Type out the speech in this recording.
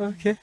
Okay.